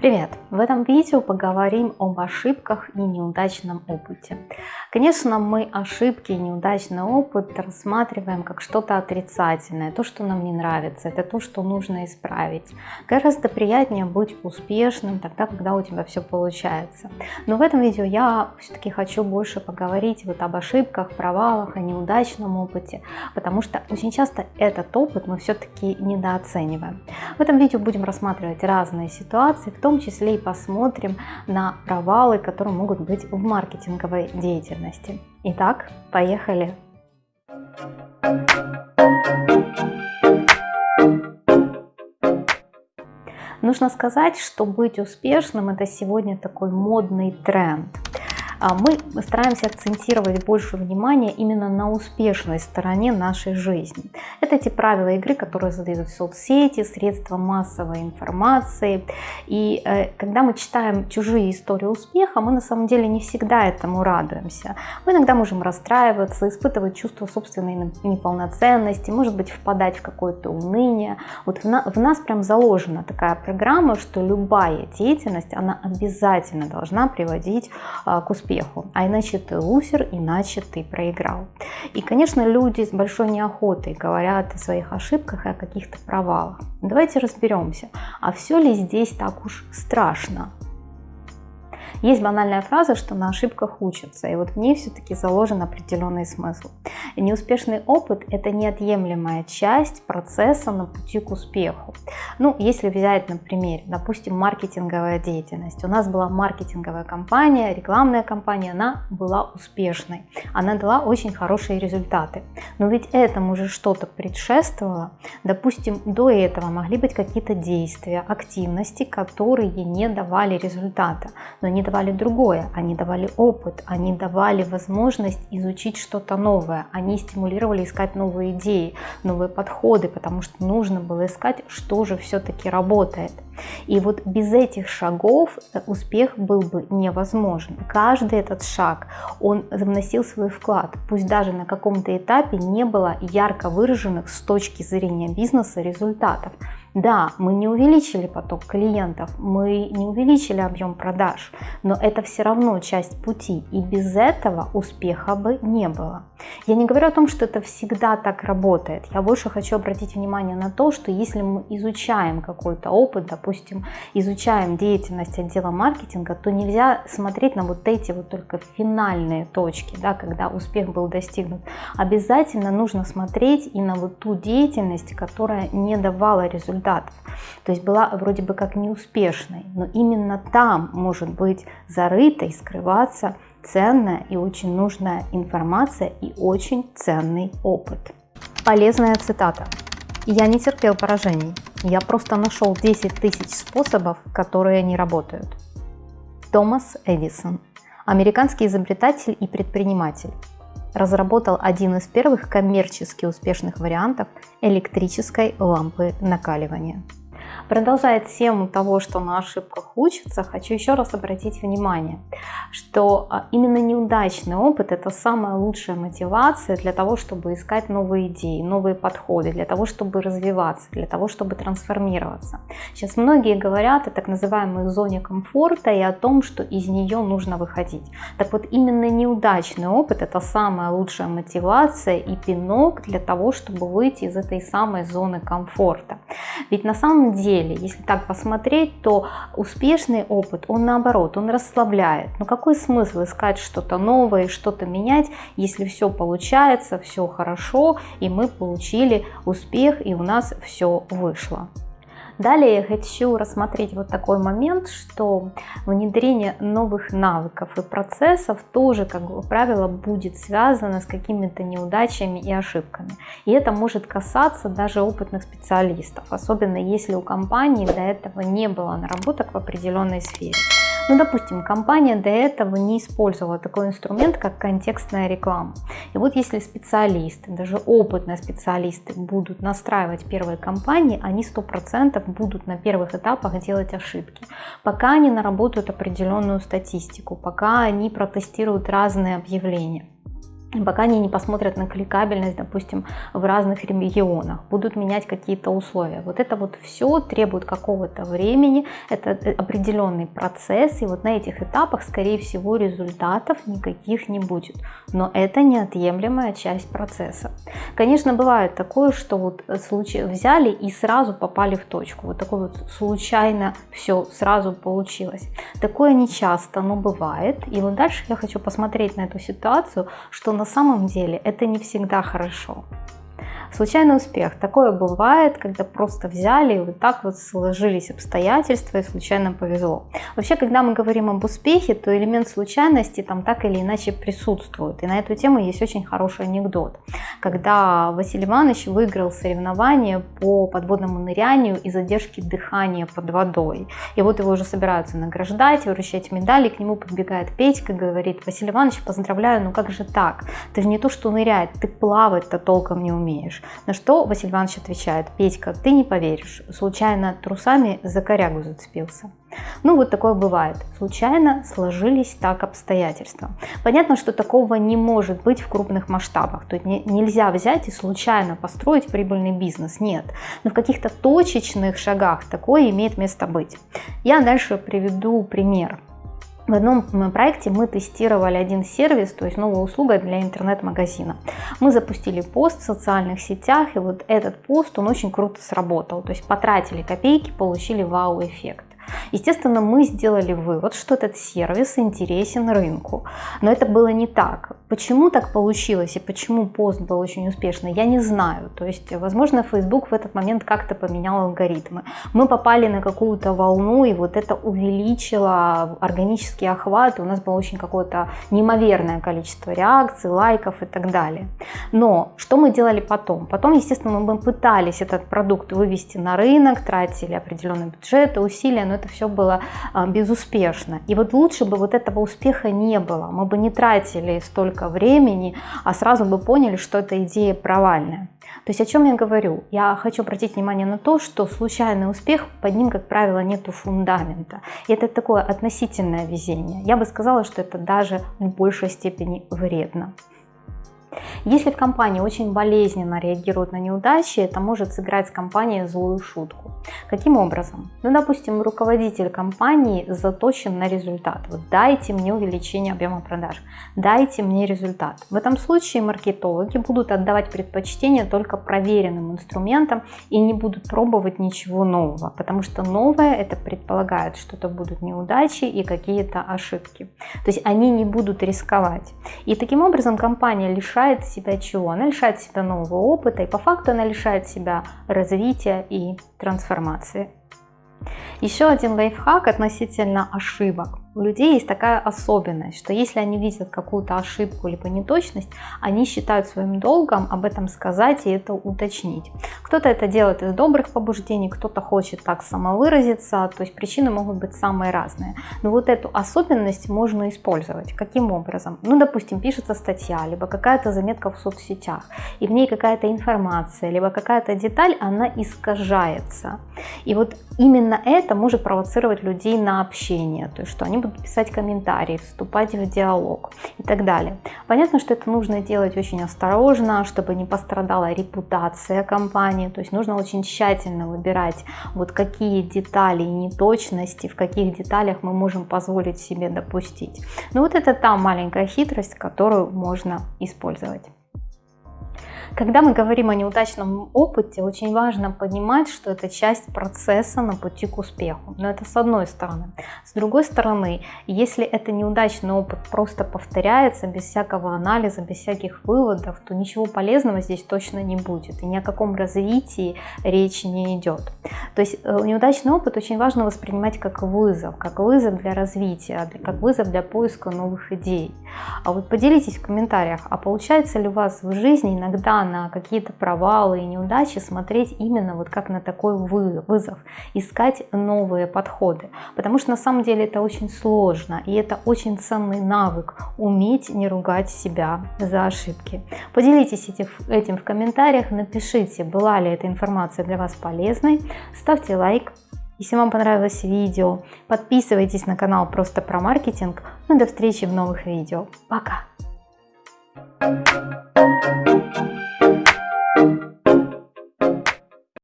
Привет! В этом видео поговорим об ошибках и неудачном опыте. Конечно, мы ошибки и неудачный опыт рассматриваем как что-то отрицательное, то, что нам не нравится, это то, что нужно исправить. Гораздо приятнее быть успешным тогда, когда у тебя все получается. Но в этом видео я все-таки хочу больше поговорить вот об ошибках, провалах, о неудачном опыте, потому что очень часто этот опыт мы все-таки недооцениваем. В этом видео будем рассматривать разные ситуации, в том том числе и посмотрим на провалы, которые могут быть в маркетинговой деятельности. Итак, поехали! Нужно сказать, что быть успешным это сегодня такой модный тренд. А мы стараемся акцентировать больше внимания именно на успешной стороне нашей жизни. Это те правила игры, которые задают соцсети, средства массовой информации. И э, когда мы читаем чужие истории успеха, мы на самом деле не всегда этому радуемся. Мы иногда можем расстраиваться, испытывать чувство собственной неполноценности, может быть впадать в какое-то уныние. Вот в, на, в нас прям заложена такая программа, что любая деятельность, она обязательно должна приводить а, к успеху успеху, а иначе ты лузер, иначе ты проиграл. И, конечно, люди с большой неохотой говорят о своих ошибках и о каких-то провалах. Давайте разберемся, а все ли здесь так уж страшно? Есть банальная фраза, что на ошибках учатся, и вот в ней все-таки заложен определенный смысл. неуспешный опыт – это неотъемлемая часть процесса на пути к успеху. Ну, если взять на примере, допустим, маркетинговая деятельность. У нас была маркетинговая компания, рекламная компания, она была успешной, она дала очень хорошие результаты. Но ведь этому же что-то предшествовало. Допустим, до этого могли быть какие-то действия, активности, которые не давали результата, но не давали другое, они давали опыт, они давали возможность изучить что-то новое, они стимулировали искать новые идеи, новые подходы, потому что нужно было искать, что же все-таки работает. И вот без этих шагов э, успех был бы невозможен. Каждый этот шаг, он вносил свой вклад, пусть даже на каком-то этапе не было ярко выраженных с точки зрения бизнеса результатов. Да, мы не увеличили поток клиентов, мы не увеличили объем продаж, но это все равно часть пути, и без этого успеха бы не было. Я не говорю о том, что это всегда так работает, я больше хочу обратить внимание на то, что если мы изучаем какой-то опыт, допустим, изучаем деятельность отдела маркетинга, то нельзя смотреть на вот эти вот только финальные точки, да, когда успех был достигнут. Обязательно нужно смотреть и на вот ту деятельность, которая не давала результата результатов. То есть была вроде бы как неуспешной, но именно там может быть зарыта и скрываться ценная и очень нужная информация и очень ценный опыт. Полезная цитата. Я не терпел поражений, я просто нашел 10 тысяч способов, которые не работают. Томас Эдисон, американский изобретатель и предприниматель, разработал один из первых коммерчески успешных вариантов электрической лампы накаливания. Продолжая тему того, что на ошибках учатся, хочу еще раз обратить внимание, что а, именно неудачный опыт – это самая лучшая мотивация для того, чтобы искать новые идеи, новые подходы, для того, чтобы развиваться, для того, чтобы трансформироваться. Сейчас многие говорят о так называемой зоне комфорта и о том, что из нее нужно выходить. Так вот, именно неудачный опыт – это самая лучшая мотивация и пинок для того, чтобы выйти из этой самой зоны комфорта. Ведь на самом деле деле, если так посмотреть, то успешный опыт, он наоборот, он расслабляет. Но какой смысл искать что-то новое, что-то менять, если все получается, все хорошо, и мы получили успех, и у нас все вышло. Далее я хочу рассмотреть вот такой момент, что внедрение новых навыков и процессов тоже, как правило, будет связано с какими-то неудачами и ошибками. И это может касаться даже опытных специалистов, особенно если у компании до этого не было наработок в определенной сфере. Ну, допустим, компания до этого не использовала такой инструмент, как контекстная реклама. И вот если специалисты, даже опытные специалисты будут настраивать первые кампании, они 100% будут на первых этапах делать ошибки. Пока они наработают определенную статистику, пока они протестируют разные объявления. Пока они не посмотрят на кликабельность, допустим, в разных регионах, будут менять какие-то условия. Вот это вот все требует какого-то времени, это определенный процесс, и вот на этих этапах, скорее всего, результатов никаких не будет. Но это неотъемлемая часть процесса. Конечно, бывает такое, что вот случай взяли и сразу попали в точку. Вот такое вот случайно все сразу получилось. Такое не часто, но бывает. И вот дальше я хочу посмотреть на эту ситуацию, что на самом деле это не всегда хорошо. Случайный успех. Такое бывает, когда просто взяли и вот так вот сложились обстоятельства и случайно повезло. Вообще, когда мы говорим об успехе, то элемент случайности там так или иначе присутствует. И на эту тему есть очень хороший анекдот. Когда Василий Иванович выиграл соревнование по подводному нырянию и задержке дыхания под водой. И вот его уже собираются награждать, вручать медали, к нему подбегает Петька, говорит, Василий Иванович, поздравляю, ну как же так? Ты же не то, что нырять, ты плавать-то толком не умеешь. На что Василий Иванович отвечает, Петька, ты не поверишь, случайно трусами за корягу зацепился. Ну вот такое бывает. Случайно сложились так обстоятельства. Понятно, что такого не может быть в крупных масштабах. То есть нельзя взять и случайно построить прибыльный бизнес. Нет. Но в каких-то точечных шагах такое имеет место быть. Я дальше приведу пример. В одном проекте мы тестировали один сервис, то есть новая услуга для интернет-магазина. Мы запустили пост в социальных сетях, и вот этот пост, он очень круто сработал. То есть потратили копейки, получили вау-эффект. Естественно, мы сделали вывод, что этот сервис интересен рынку. Но это было не так. Почему так получилось и почему пост был очень успешный, я не знаю. То есть, возможно, Facebook в этот момент как-то поменял алгоритмы. Мы попали на какую-то волну, и вот это увеличило органический охват, и у нас было очень какое-то неимоверное количество реакций, лайков и так далее. Но что мы делали потом? Потом, естественно, мы пытались этот продукт вывести на рынок, тратили определенный бюджет, усилия, но это все было а, безуспешно. И вот лучше бы вот этого успеха не было, мы бы не тратили столько времени, а сразу бы поняли, что эта идея провальная. То есть о чем я говорю? Я хочу обратить внимание на то, что случайный успех, под ним, как правило, нету фундамента. И это такое относительное везение. Я бы сказала, что это даже в большей степени вредно. Если в компании очень болезненно реагируют на неудачи, это может сыграть с компанией злую шутку. Каким образом? Ну, допустим, руководитель компании заточен на результат. Вот дайте мне увеличение объема продаж, дайте мне результат. В этом случае маркетологи будут отдавать предпочтение только проверенным инструментам и не будут пробовать ничего нового, потому что новое это предполагает, что это будут неудачи и какие-то ошибки. То есть они не будут рисковать. И таким образом компания лишает себя чего? Она лишает себя нового опыта, и по факту она лишает себя развития и трансформации. Еще один лайфхак относительно ошибок. У людей есть такая особенность, что если они видят какую-то ошибку либо неточность, они считают своим долгом об этом сказать и это уточнить. Кто-то это делает из добрых побуждений, кто-то хочет так самовыразиться, то есть причины могут быть самые разные. Но вот эту особенность можно использовать. Каким образом? Ну, допустим, пишется статья, либо какая-то заметка в соцсетях, и в ней какая-то информация, либо какая-то деталь, она искажается. И вот именно это может провоцировать людей на общение, то есть что они будут писать комментарии, вступать в диалог и так далее. Понятно, что это нужно делать очень осторожно, чтобы не пострадала репутация компании, то есть нужно очень тщательно выбирать вот какие детали и неточности, в каких деталях мы можем позволить себе допустить. Но вот это та маленькая хитрость, которую можно использовать. Когда мы говорим о неудачном опыте, очень важно понимать, что это часть процесса на пути к успеху. Но это с одной стороны. С другой стороны, если это неудачный опыт просто повторяется без всякого анализа, без всяких выводов, то ничего полезного здесь точно не будет. И ни о каком развитии речи не идет. То есть э, неудачный опыт очень важно воспринимать как вызов, как вызов для развития, как вызов для поиска новых идей. А вот поделитесь в комментариях, а получается ли у вас в жизни иногда на какие-то провалы и неудачи смотреть именно вот как на такой вызов, искать новые подходы. Потому что на самом деле это очень сложно, и это очень ценный навык, уметь не ругать себя за ошибки. Поделитесь этим в комментариях, напишите, была ли эта информация для вас полезной, ставьте лайк, если вам понравилось видео, подписывайтесь на канал просто про маркетинг. Ну до встречи в новых видео. Пока! Thank you.